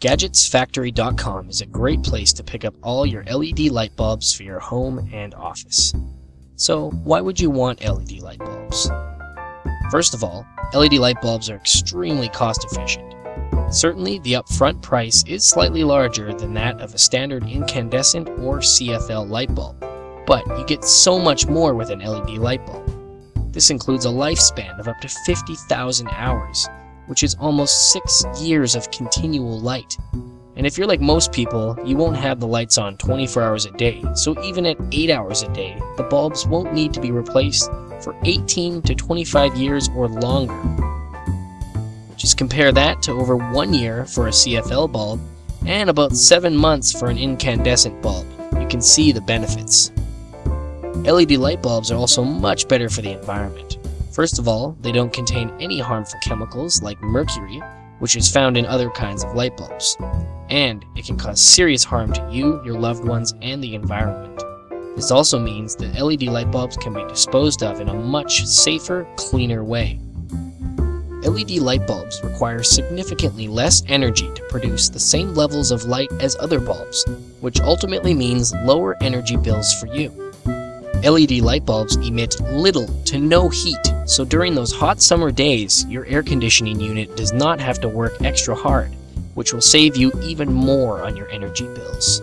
GadgetsFactory.com is a great place to pick up all your LED light bulbs for your home and office. So, why would you want LED light bulbs? First of all, LED light bulbs are extremely cost efficient. Certainly, the upfront price is slightly larger than that of a standard incandescent or CFL light bulb, but you get so much more with an LED light bulb. This includes a lifespan of up to 50,000 hours, which is almost six years of continual light. And if you're like most people, you won't have the lights on 24 hours a day, so even at 8 hours a day, the bulbs won't need to be replaced for 18 to 25 years or longer. Just compare that to over one year for a CFL bulb and about 7 months for an incandescent bulb. You can see the benefits. LED light bulbs are also much better for the environment. First of all, they don't contain any harmful chemicals like mercury, which is found in other kinds of light bulbs. And it can cause serious harm to you, your loved ones, and the environment. This also means that LED light bulbs can be disposed of in a much safer, cleaner way. LED light bulbs require significantly less energy to produce the same levels of light as other bulbs, which ultimately means lower energy bills for you. LED light bulbs emit little to no heat so during those hot summer days, your air conditioning unit does not have to work extra hard, which will save you even more on your energy bills.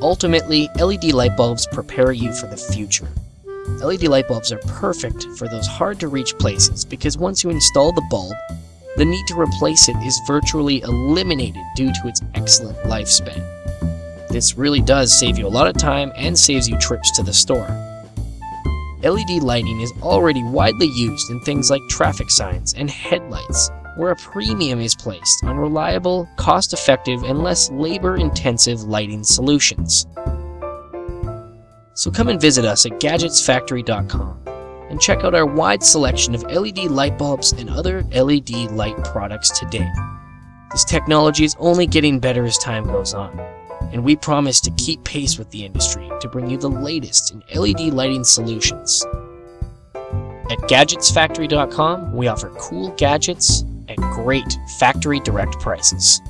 Ultimately, LED light bulbs prepare you for the future. LED light bulbs are perfect for those hard to reach places because once you install the bulb, the need to replace it is virtually eliminated due to its excellent lifespan. This really does save you a lot of time and saves you trips to the store. LED lighting is already widely used in things like traffic signs and headlights, where a premium is placed on reliable, cost-effective, and less labor-intensive lighting solutions. So come and visit us at GadgetsFactory.com and check out our wide selection of LED light bulbs and other LED light products today. This technology is only getting better as time goes on and we promise to keep pace with the industry to bring you the latest in LED lighting solutions. At GadgetsFactory.com, we offer cool gadgets at great factory direct prices.